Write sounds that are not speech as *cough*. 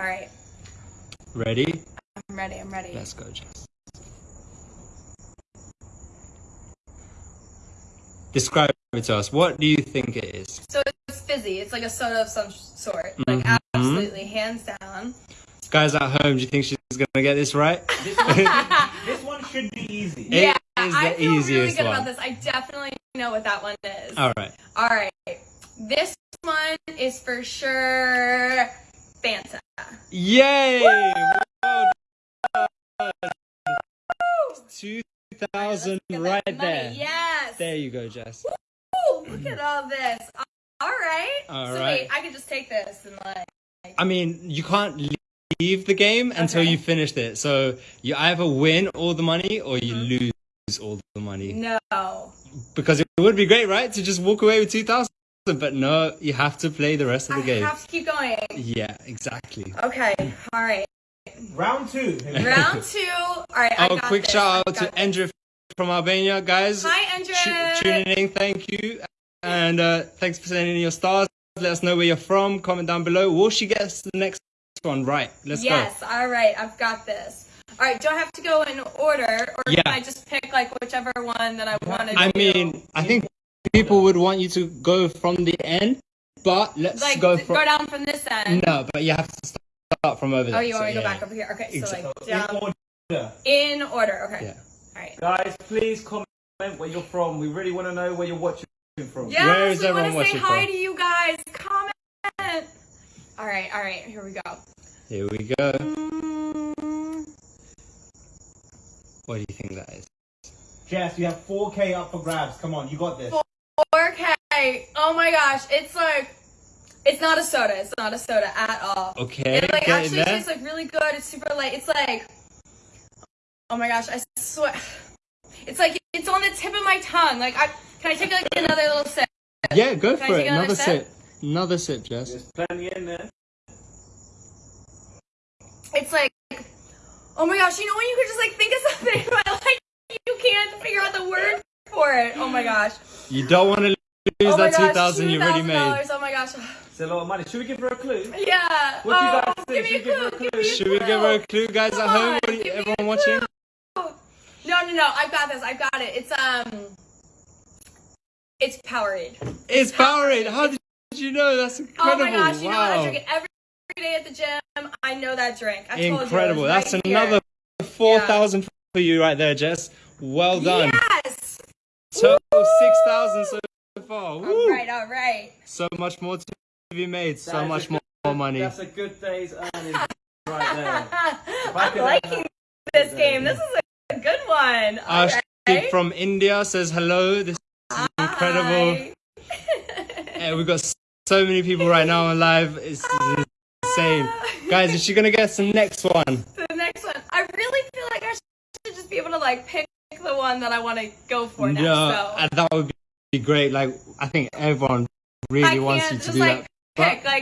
All right. Ready? I'm ready. I'm ready. Let's go, Jess. Describe it to us. What do you think it is? So it's fizzy. It's like a soda of some sort. Like Mhm. absolutely, hands down. Guys at home, do you think she's gonna get this right? *laughs* This one, *laughs* this one should be easy. It yeah, is the I feel really good one. about this. I definitely know what that one is. All right. All right. This one is for sure Fanta. Yay! Well. Two thousand Get right there. Yes. There you go, Jess. Ooh, look at all this. All right. All so right. wait, I can just take this and like. I mean, you can't leave the game until Okay. you finished it. So you either win all the money or you Mm-hmm. lose all the money. No. Because it would be great, right, to just walk away with two thousand. But no, you have to play the rest of I the game. have to keep going. Yeah, exactly. Okay. All right. Round two. Here we go. Round two. All right. I Oh, got quick this. shout out to got this. Endra from Albania, guys. Hi, Andrew. Tu- tuning in, thank you. And uh, thanks for sending in your stars. Let us know where you're from. Comment down below. Will she get the next one right? Let's Yes. All right. I've got this. All right. Do I have to go in order, or Yeah. can I just pick like whichever one that I want to. I do? mean, I think people would want you to go from the end, but let's like go go, from. down from this end. No, but you have to start from over there. Oh, you so want me to go yeah. back over here? Okay. So Exactly. like In down order. in order. Okay. Yeah. All right. Guys, please comment where you're from. We really want to know where you're watching from. Yes, Where is we want to say hi from? to you guys. Comment. All right. All right. Here we go. Here we go. Mm, What do you think that is? Jess, you have 4K up for grabs. Come on, you got this. 4K. Oh my gosh. It's like. It's not a soda. It's not a soda at all. Okay, It like actually there. tastes like really good. It's super light. It's like. Oh my gosh! I swear. It's like it's on the tip of my tongue. Like I can I take like another little sip? Yeah, go Can I for take it. another Another sip? sip. Another sip, Jess. There's plenty in there. It's like, oh my gosh! You know when you could just like think of something, but *laughs* like you can't figure out the word for it. Oh my gosh! You don't want to lose oh my that gosh! two thousand you already made. $2,000. Oh my gosh! It's a lot of money. Should we give her a clue? Yeah. What do you oh, guys think? Give me a Should we give her a clue. clue? Give Should we give her a clue, guys Come at home? on, What you, give me a everyone watching? No, no, no! I've got this. I've got it. It's um. It's Powerade. It's Powerade. How did you know? That's incredible. Oh my gosh! You know what? I drink it every day at the gym. I know that drink. I told you. Incredible. That's right another four thousand for you right there, Jess. Well done. Yes. Total six thousand so far. Woo. All right. All right. So much more to be made. So much more, good- more money. That's a good day's earnings right there. *laughs* I I'm liking have- this game. This is a good one. All Ashik right. from India says hello. This is incredible. Hi. *laughs* Yeah, we've got so many people right now on live. It's insane. Guys, is she gonna get the next one? the next one. I really feel like I should just be able to like pick the one that I want to go for next. No, so. and that would be great. Like I think everyone really I wants you to do like that. Pick like